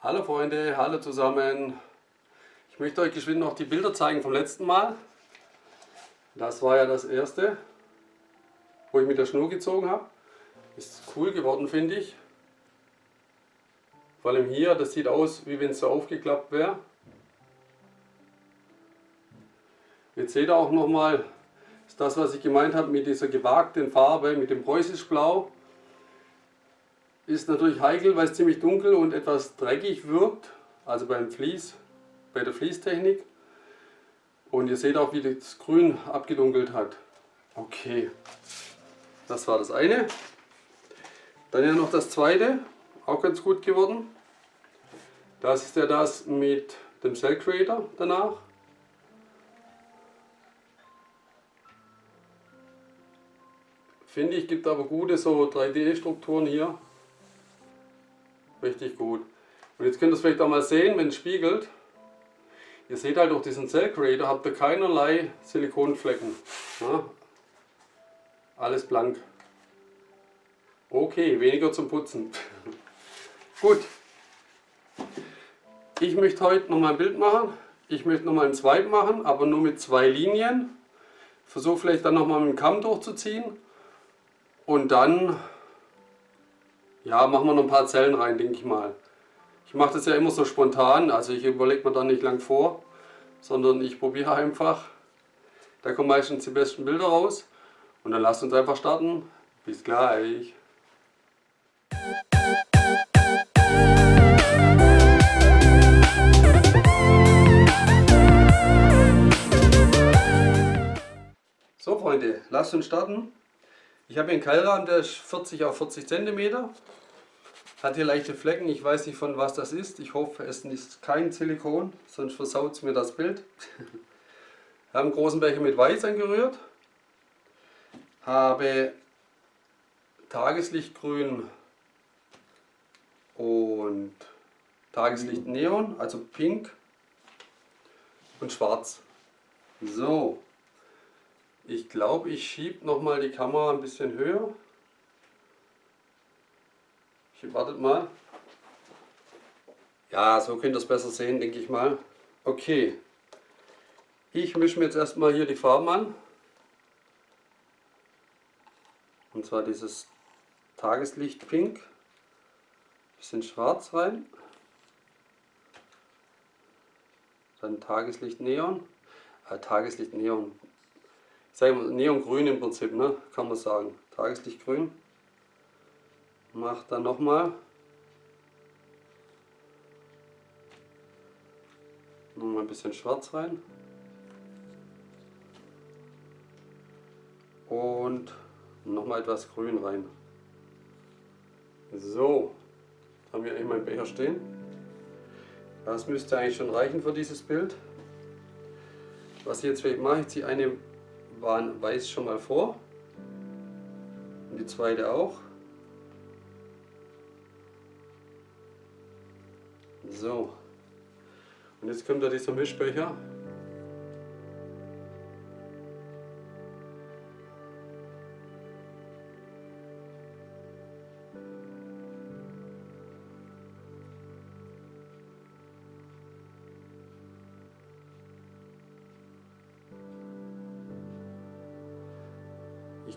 Hallo Freunde, hallo zusammen. Ich möchte euch geschwind noch die Bilder zeigen vom letzten Mal. Das war ja das erste, wo ich mit der Schnur gezogen habe. Ist cool geworden, finde ich. Vor allem hier, das sieht aus, wie wenn es so aufgeklappt wäre. Jetzt seht ihr auch nochmal, ist das, was ich gemeint habe mit dieser gewagten Farbe, mit dem preußisch Blau. Ist natürlich heikel, weil es ziemlich dunkel und etwas dreckig wirkt, also beim Vlies, bei der Fließtechnik. Und ihr seht auch, wie das Grün abgedunkelt hat. Okay, das war das eine. Dann ja noch das zweite, auch ganz gut geworden. Das ist ja das mit dem Cell Creator danach. Finde ich, gibt aber gute so 3D-Strukturen hier. Richtig gut. Und jetzt könnt ihr es vielleicht auch mal sehen, wenn es spiegelt. Ihr seht halt durch diesen Cell Creator habt ihr keinerlei Silikonflecken. Ja? Alles blank. Okay, weniger zum Putzen. Gut. Ich möchte heute noch mal ein Bild machen. Ich möchte noch mal ein Swipe machen, aber nur mit zwei Linien. Versuche vielleicht dann noch mal mit dem Kamm durchzuziehen. Und dann ja, machen wir noch ein paar Zellen rein, denke ich mal. Ich mache das ja immer so spontan, also ich überlege mir da nicht lang vor, sondern ich probiere einfach. Da kommen meistens die besten Bilder raus. Und dann lasst uns einfach starten. Bis gleich. So Freunde, lasst uns starten. Ich habe hier einen Keilrahmen, der ist 40 auf 40 cm. Hat hier leichte Flecken, ich weiß nicht von was das ist. Ich hoffe es ist kein Silikon, sonst versaut es mir das Bild. habe einen großen Becher mit Weiß angerührt. Habe Tageslichtgrün und Tageslicht Neon, also Pink und Schwarz. So, ich glaube, ich schiebe nochmal die Kamera ein bisschen höher. Ich wartet mal. Ja, so könnt ihr es besser sehen, denke ich mal. Okay. Ich mische mir jetzt erstmal hier die Farben an. Und zwar dieses Tageslicht Pink. Bisschen schwarz rein. Dann Tageslicht Neon. Äh, Tageslicht Neon sage mal, Neongrün im Prinzip, ne? kann man sagen. Tageslichtgrün. Mach dann nochmal. Nochmal ein bisschen schwarz rein. Und nochmal etwas grün rein. So, haben wir eben meinen Becher stehen. Das müsste eigentlich schon reichen für dieses Bild. Was ich jetzt mache, ich ziehe eine waren weiß schon mal vor. Und die zweite auch. So. Und jetzt kommt da dieser Mischbecher.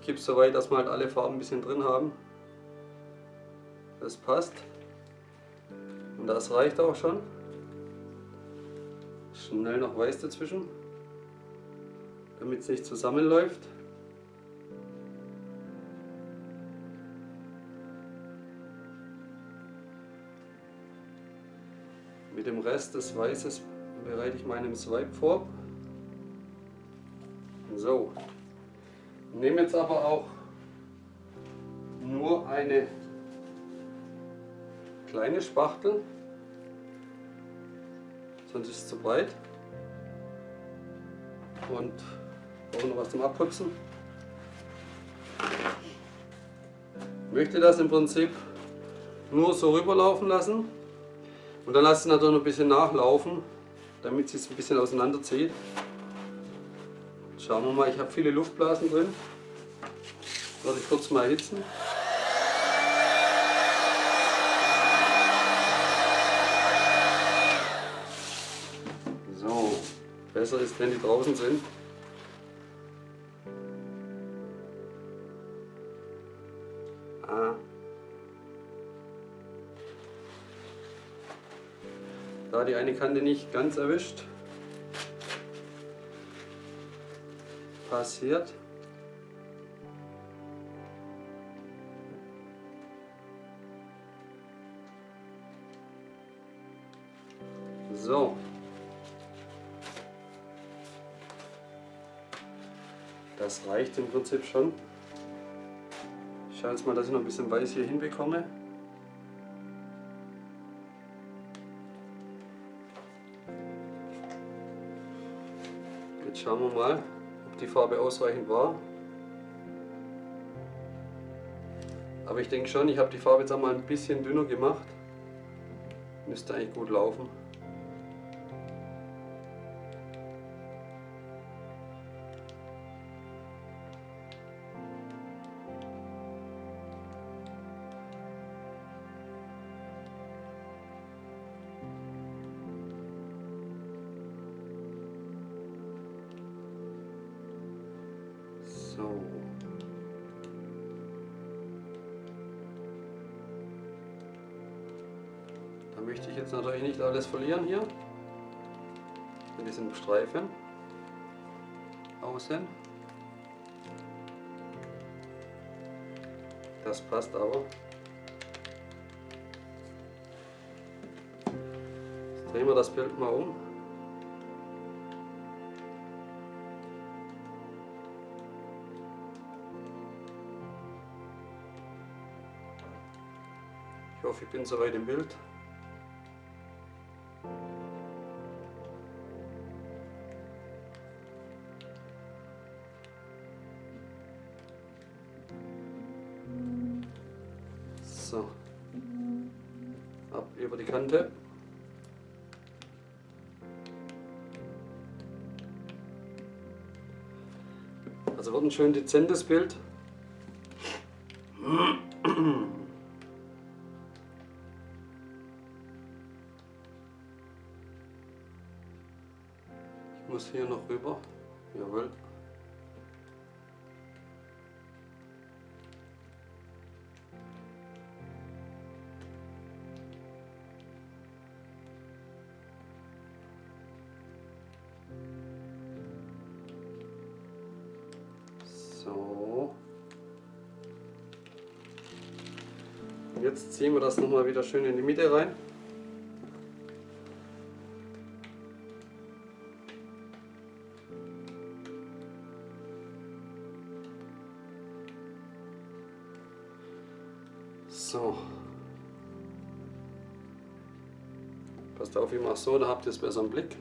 Ich gebe es so weit, dass wir halt alle Farben ein bisschen drin haben. Das passt. Und das reicht auch schon. Schnell noch weiß dazwischen, damit es nicht zusammenläuft. Mit dem Rest des Weißes bereite ich meinen Swipe vor. So, nehme jetzt aber auch nur eine kleine Spachtel, sonst ist es zu breit und brauche noch was zum Abputzen. Ich möchte das im Prinzip nur so rüberlaufen lassen und dann lasse ich es natürlich noch ein bisschen nachlaufen, damit es sich ein bisschen auseinanderzieht. Schauen wir mal, ich habe viele Luftblasen drin. Werde ich kurz mal erhitzen. So, besser ist, wenn die draußen sind. Ah. Da die eine Kante nicht ganz erwischt, Passiert. So. Das reicht im Prinzip schon. Ich schaue jetzt mal, dass ich noch ein bisschen weiß hier hinbekomme. Jetzt schauen wir mal, die Farbe ausreichend war. Aber ich denke schon, ich habe die Farbe jetzt einmal ein bisschen dünner gemacht. Müsste eigentlich gut laufen. So. Da möchte ich jetzt natürlich nicht alles verlieren hier. Mit diesen Streifen. Außen. Das passt aber. Jetzt drehen wir das Bild mal um. Ich hoffe, ich bin soweit im Bild. So. Ab über die Kante. Also wird ein schön dezentes Bild. Muss hier noch rüber. Jawohl. So. Jetzt ziehen wir das nochmal wieder schön in die Mitte rein. So. Passt auf, ich mache so, da habt ihr es besser im Blick.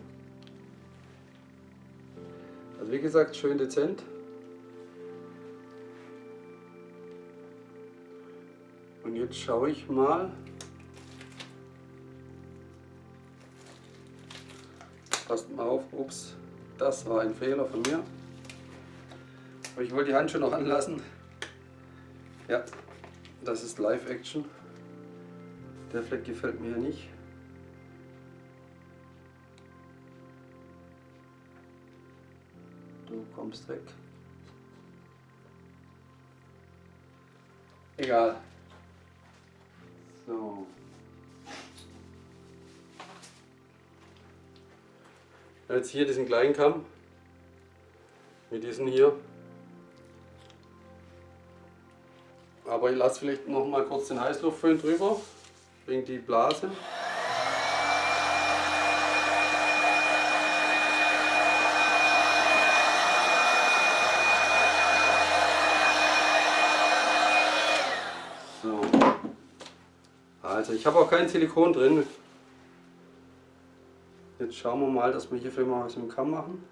Also wie gesagt, schön dezent. Und jetzt schaue ich mal. Passt mal auf, ups, das war ein Fehler von mir. Aber ich wollte die Handschuhe noch anlassen. Ja, das ist Live-Action. Der Fleck gefällt mir nicht. Du kommst weg. Egal. So. Jetzt hier diesen kleinen Kamm mit diesen hier. Aber ich lasse vielleicht noch mal kurz den Heißluftföhn drüber, wegen die Blase. So. Also ich habe auch kein Silikon drin. Jetzt schauen wir mal, dass wir hier vielleicht mal was im Kamm machen.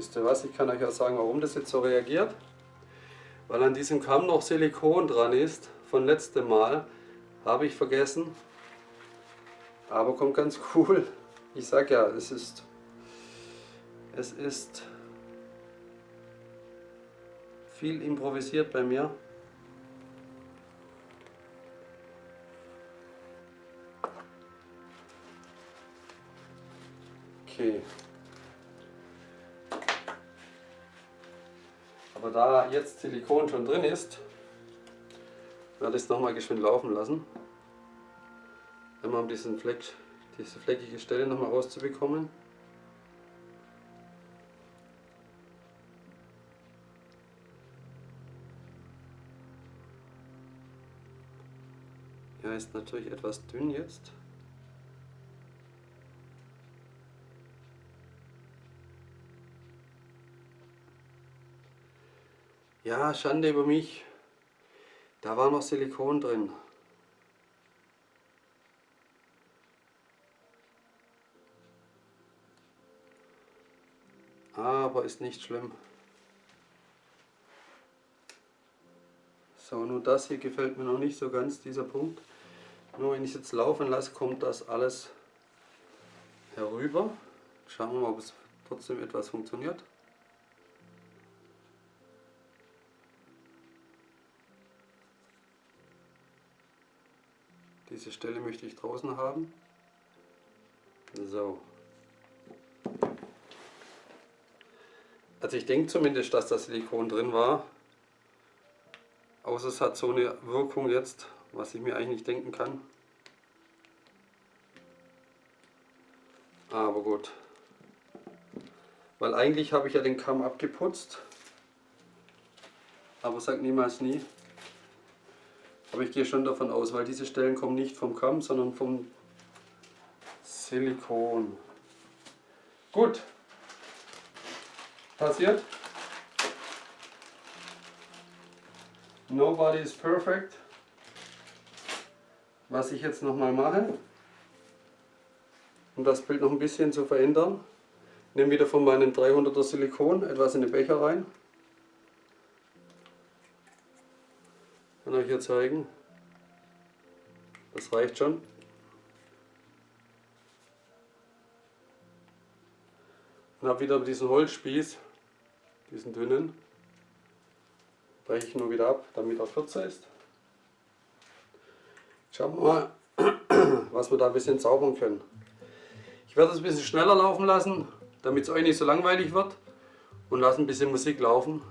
Wisst ihr was, ich kann euch auch sagen, warum das jetzt so reagiert. weil an diesem Kamm noch Silikon dran ist von letztem Mal. Habe ich vergessen. Aber kommt ganz cool. Ich sag ja, es ist es ist viel improvisiert bei mir. Okay. Aber da jetzt Silikon schon drin ist, werde ich es nochmal geschwind laufen lassen. Immer um diesen Fleck, diese fleckige Stelle nochmal rauszubekommen. Ja, ist natürlich etwas dünn jetzt. Ja, Schande über mich. Da war noch Silikon drin. Aber ist nicht schlimm. So, nur das hier gefällt mir noch nicht so ganz, dieser Punkt. Nur wenn ich es jetzt laufen lasse, kommt das alles herüber. Schauen wir mal, ob es trotzdem etwas funktioniert. Diese Stelle möchte ich draußen haben. So. Also ich denke zumindest, dass das Silikon drin war. Außer es hat so eine Wirkung jetzt, was ich mir eigentlich nicht denken kann. Aber gut. Weil eigentlich habe ich ja den Kamm abgeputzt. Aber sag niemals nie. Aber ich gehe schon davon aus, weil diese Stellen kommen nicht vom Kamm, sondern vom Silikon. Gut. Passiert. Nobody is perfect. Was ich jetzt nochmal mache, um das Bild noch ein bisschen zu verändern, nehme wieder von meinem 300er Silikon etwas in den Becher rein. Hier zeigen. Das reicht schon. Und habe wieder diesen Holzspieß, diesen dünnen, breche ich nur wieder ab, damit er kürzer ist. Schauen wir mal, was wir da ein bisschen zaubern können. Ich werde es ein bisschen schneller laufen lassen, damit es euch nicht so langweilig wird und lasse ein bisschen Musik laufen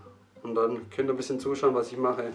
und dann könnt ihr ein bisschen zuschauen, was ich mache.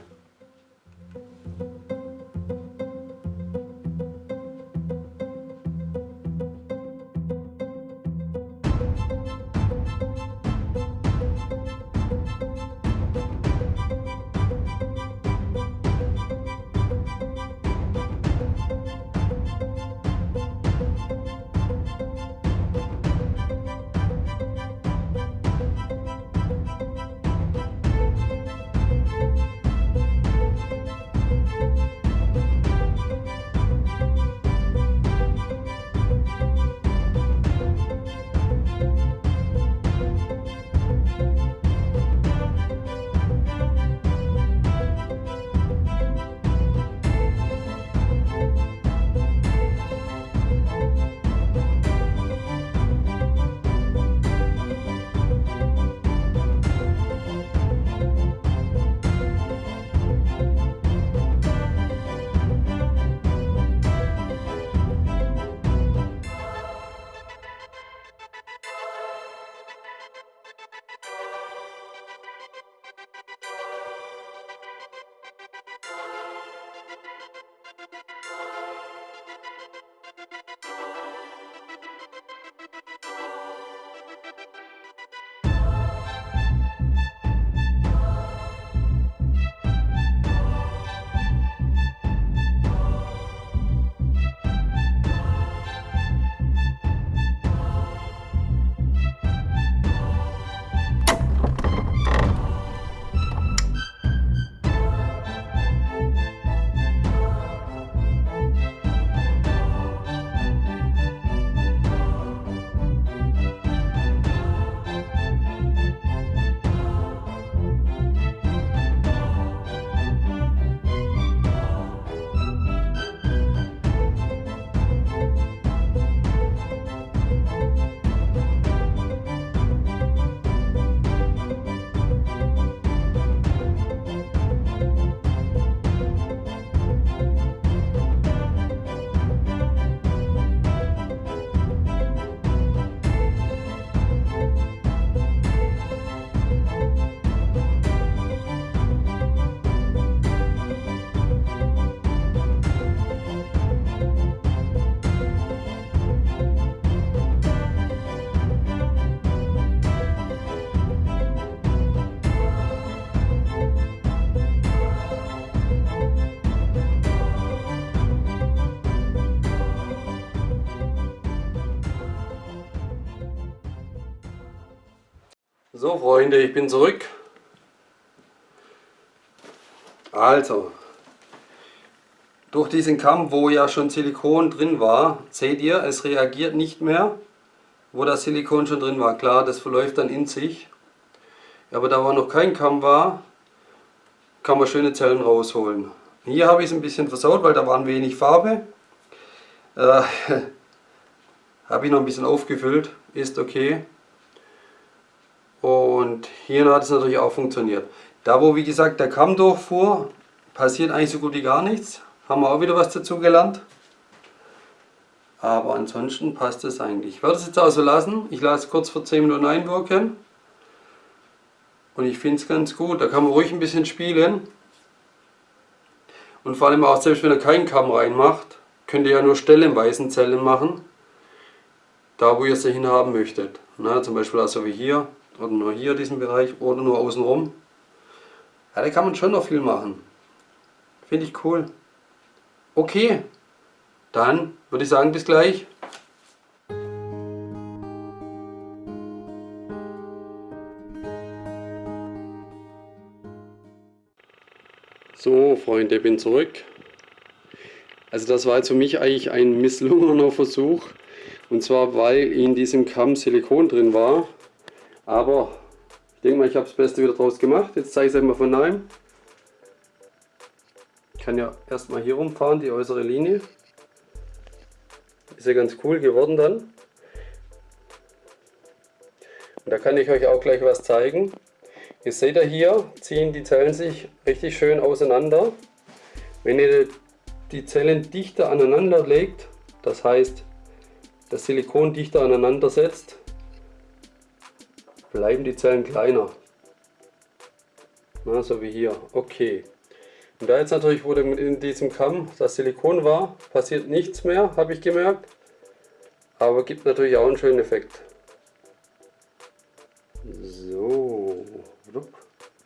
Freunde, ich bin zurück. Also, durch diesen Kamm, wo ja schon Silikon drin war, seht ihr, es reagiert nicht mehr, wo das Silikon schon drin war. Klar, das verläuft dann in sich. Aber da wo noch kein Kamm war, kann man schöne Zellen rausholen. Hier habe ich es ein bisschen versaut, weil da waren wenig Farbe. Äh, habe ich noch ein bisschen aufgefüllt, ist okay. Und hier hat es natürlich auch funktioniert. Da wo wie gesagt der Kamm durchfuhr, passiert eigentlich so gut wie gar nichts. Haben wir auch wieder was dazu gelernt. Aber ansonsten passt es eigentlich. Ich werde es jetzt auch so lassen. Ich lasse es kurz vor 10 Minuten einwirken. Und ich finde es ganz gut. Da kann man ruhig ein bisschen spielen. Und vor allem auch selbst wenn ihr keinen Kamm reinmacht, könnt ihr ja nur stellenweise Zellen machen. Da wo ihr sie hinhaben möchtet. Na, zum Beispiel also wie hier oder nur hier diesen Bereich oder nur außenrum. Ja, da kann man schon noch viel machen. Finde ich cool. Okay, dann würde ich sagen, bis gleich. So, Freunde, bin zurück. Also das war jetzt für mich eigentlich ein misslungener Versuch. Und zwar, weil in diesem Kamm Silikon drin war. Aber ich denke mal, ich habe das Beste wieder draus gemacht. Jetzt zeige ich es einmal von neuem. Ich kann ja erstmal hier rumfahren, die äußere Linie. Ist ja ganz cool geworden dann. Und da kann ich euch auch gleich was zeigen. Ihr seht ja hier, ziehen die Zellen sich richtig schön auseinander. Wenn ihr die Zellen dichter aneinander legt, das heißt das Silikon dichter aneinander setzt, bleiben die Zellen kleiner. Na, so wie hier. Okay. Und da jetzt natürlich, wo in diesem Kamm das Silikon war, passiert nichts mehr, habe ich gemerkt. Aber gibt natürlich auch einen schönen Effekt. So.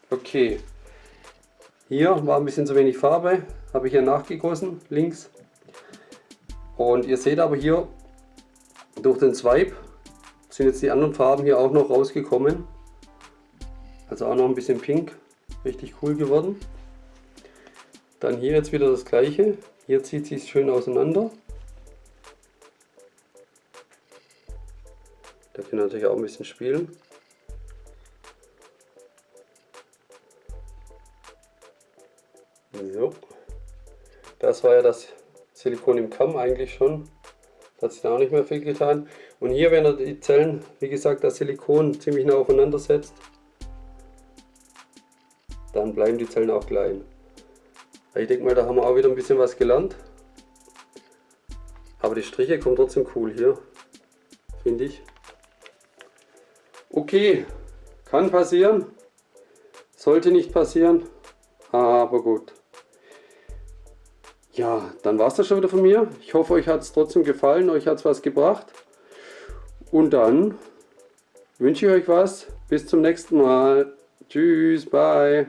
Okay. Hier war ein bisschen zu wenig Farbe, habe ich hier nachgegossen, links. Und ihr seht aber hier, durch den Swipe sind jetzt die anderen Farben hier auch noch rausgekommen. Also auch noch ein bisschen pink, richtig cool geworden. Dann hier jetzt wieder das gleiche. Hier zieht sich schön auseinander. Da können natürlich auch ein bisschen spielen. So. Das war ja das Silikon im Kamm eigentlich schon. Hat sich da auch nicht mehr viel getan. Und hier, wenn er die Zellen, wie gesagt, das Silikon ziemlich nah aufeinander setzt, dann bleiben die Zellen auch klein. Ich denke mal, da haben wir auch wieder ein bisschen was gelernt. Aber die Striche kommen trotzdem cool hier, finde ich. Okay, kann passieren, sollte nicht passieren, aber gut. Ja, dann war es das schon wieder von mir. Ich hoffe, euch hat es trotzdem gefallen, euch hat es was gebracht. Und dann wünsche ich euch was. Bis zum nächsten Mal. Tschüss, bye.